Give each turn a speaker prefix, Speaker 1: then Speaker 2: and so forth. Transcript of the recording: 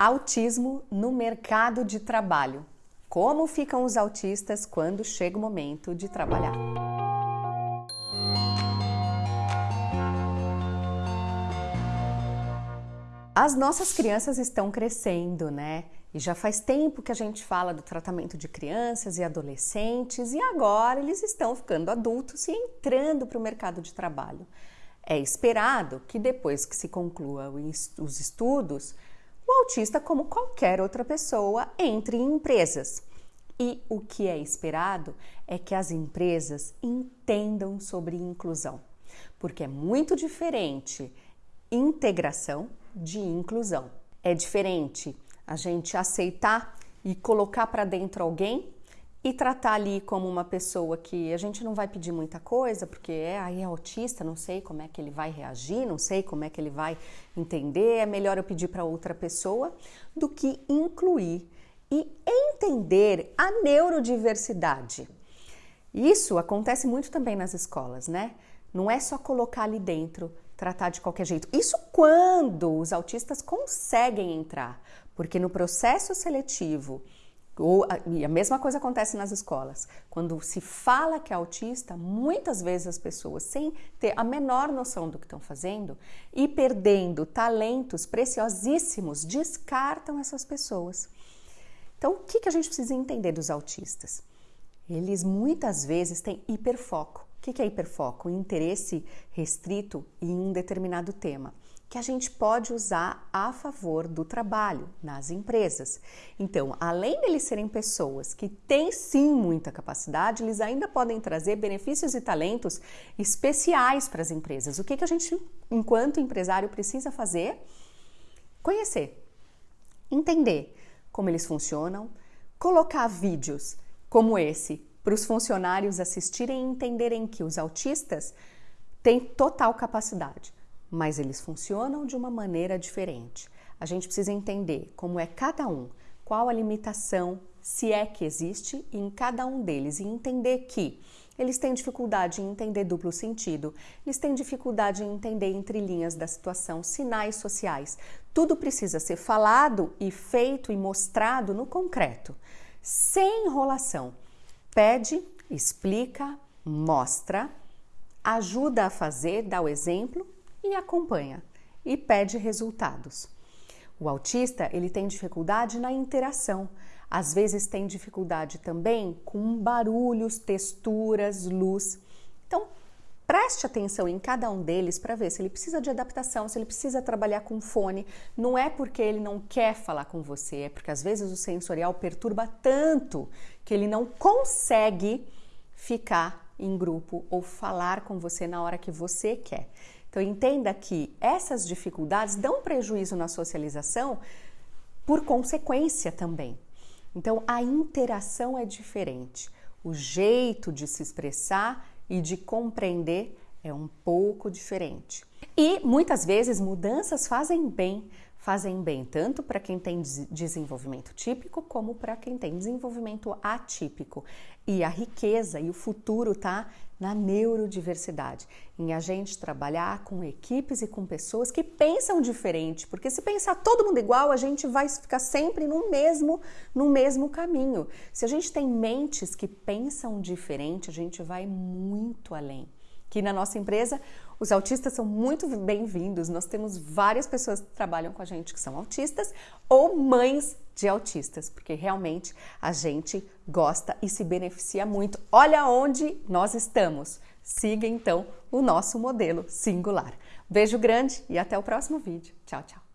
Speaker 1: Autismo no mercado de trabalho. Como ficam os autistas quando chega o momento de trabalhar? As nossas crianças estão crescendo, né? E já faz tempo que a gente fala do tratamento de crianças e adolescentes, e agora eles estão ficando adultos e entrando para o mercado de trabalho. É esperado que depois que se conclua os estudos, o autista, como qualquer outra pessoa, entre em empresas. E o que é esperado é que as empresas entendam sobre inclusão, porque é muito diferente integração de inclusão. É diferente a gente aceitar e colocar para dentro alguém e tratar ali como uma pessoa que a gente não vai pedir muita coisa, porque é aí é autista, não sei como é que ele vai reagir, não sei como é que ele vai entender, é melhor eu pedir para outra pessoa do que incluir e entender a neurodiversidade. Isso acontece muito também nas escolas, né? Não é só colocar ali dentro, tratar de qualquer jeito. Isso quando os autistas conseguem entrar, porque no processo seletivo ou, e a mesma coisa acontece nas escolas. Quando se fala que é autista, muitas vezes as pessoas, sem ter a menor noção do que estão fazendo e perdendo talentos preciosíssimos, descartam essas pessoas. Então, o que, que a gente precisa entender dos autistas? Eles muitas vezes têm hiperfoco. O que, que é hiperfoco? Interesse restrito em um determinado tema que a gente pode usar a favor do trabalho nas empresas. Então, além deles serem pessoas que têm sim muita capacidade, eles ainda podem trazer benefícios e talentos especiais para as empresas. O que, que a gente, enquanto empresário, precisa fazer? Conhecer, entender como eles funcionam, colocar vídeos como esse para os funcionários assistirem e entenderem que os autistas têm total capacidade mas eles funcionam de uma maneira diferente. A gente precisa entender como é cada um, qual a limitação, se é que existe, em cada um deles e entender que eles têm dificuldade em entender duplo sentido, eles têm dificuldade em entender entre linhas da situação, sinais sociais. Tudo precisa ser falado e feito e mostrado no concreto, sem enrolação. Pede, explica, mostra, ajuda a fazer, dá o exemplo e acompanha e pede resultados. O autista, ele tem dificuldade na interação. Às vezes tem dificuldade também com barulhos, texturas, luz. Então, preste atenção em cada um deles para ver se ele precisa de adaptação, se ele precisa trabalhar com fone. Não é porque ele não quer falar com você, é porque às vezes o sensorial perturba tanto que ele não consegue ficar em grupo ou falar com você na hora que você quer. Então entenda que essas dificuldades dão prejuízo na socialização por consequência também. Então a interação é diferente, o jeito de se expressar e de compreender é um pouco diferente. E muitas vezes mudanças fazem bem, fazem bem tanto para quem tem desenvolvimento típico como para quem tem desenvolvimento atípico. E a riqueza e o futuro tá na neurodiversidade, em a gente trabalhar com equipes e com pessoas que pensam diferente, porque se pensar todo mundo igual, a gente vai ficar sempre no mesmo no mesmo caminho. Se a gente tem mentes que pensam diferente, a gente vai muito além. Aqui na nossa empresa, os autistas são muito bem-vindos. Nós temos várias pessoas que trabalham com a gente que são autistas ou mães de autistas, porque realmente a gente gosta e se beneficia muito. Olha onde nós estamos. Siga então o nosso modelo singular. Beijo grande e até o próximo vídeo. Tchau, tchau.